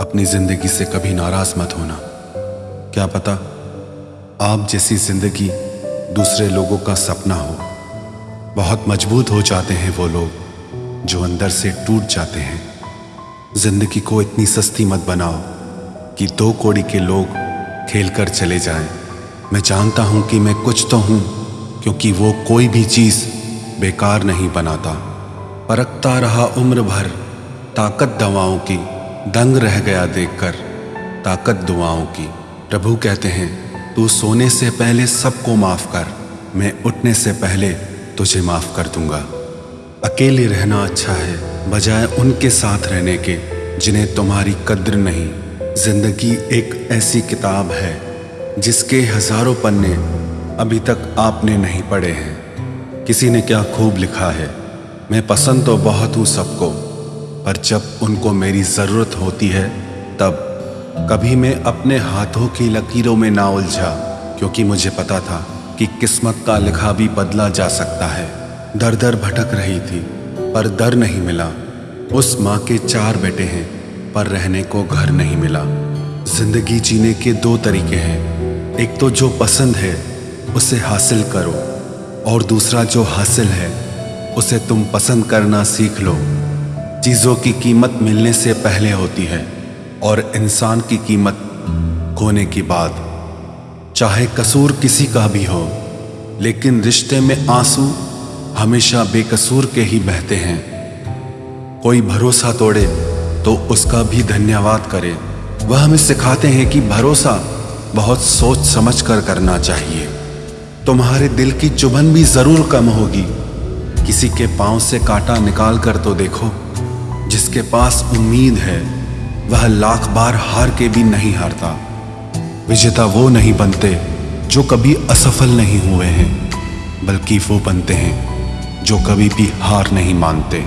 अपनी ज़िंदगी से कभी नाराज़ मत होना। क्या पता आप जैसी ज़िंदगी दूसरे लोगों का सपना हो। बहुत मज़बूत हो जाते हैं वो लोग जो अंदर से टूट जाते हैं। ज़िंदगी को इतनी सस्ती मत बनाओ कि दो कोड़ी के लोग खेल कर चले जाएँ। मैं जानता हूँ कि मैं कुछ तो हूँ, क्योंकि वो कोई भी चीज़ बेकार नहीं बनाता। परखता रहा उम्र भर ताकत दवाओं की दंग रह गया देखकर, ताकत दुआओं की। प्रभु कहते हैं, तू सोने से पहले सबको माफ़ कर, मैं उठने से पहले तुझे माफ़ कर दूँगा। अकेले रहना अच्छा है, बजाय उनके साथ रहने के, जिन्हें तुम्हारी कद्र नहीं। ज़िंदगी एक ऐसी किताब है, जिसके हज़ारों पन्ने अभी तक आपने नहीं पढ़े हैं। किसी ने क्या खूब लिखा है? मैं पसंद तो बहुत हूँ सबको पर जब उनको मेरी ज़रूरत होती है, तब कभी मैं अपने हाथों की लकीरों में ना उलझा, क्योंकि मुझे पता था कि किस्मत का लिखा भी बदला जा सकता है। दर दर भटक रही थी, पर दर नहीं मिला। उस माँ के चार बेटे हैं, पर रहने को घर नहीं मिला। ज़िंदगी जीने के दो तरीके हैं। एक तो जो पसंद है, उसे हासिल करो, और दूसरा जो हासिल है, उसे तुम पसंद करना सीख लो। चीज़ों की कीमत मिलने से पहले होती है और इंसान की कीमत खोने की बाद चाहे कसूर किसी का भी हो, लेकिन रिश्ते में आँसू हमेशा बेकसूर के ही बहते हैं। कोई भरोसा तोड़े तो उसका भी धन्यवाद करे। वह हमें सिखाते हैं कि भरोसा बहुत सोच समझ कर करना चाहिए। तुम्हारे दिल की चुभन भी ज़रूर कम होगी। किसी के पाँव से कांटा निकाल कर तो देखो। जिसके पास उम्मीद है, वह लाख बार हार के भी नहीं हारता। विजेता वो नहीं बनते, जो कभी असफल नहीं हुए हैं, बल्कि वो बनते हैं, जो कभी भी हार नहीं मानते।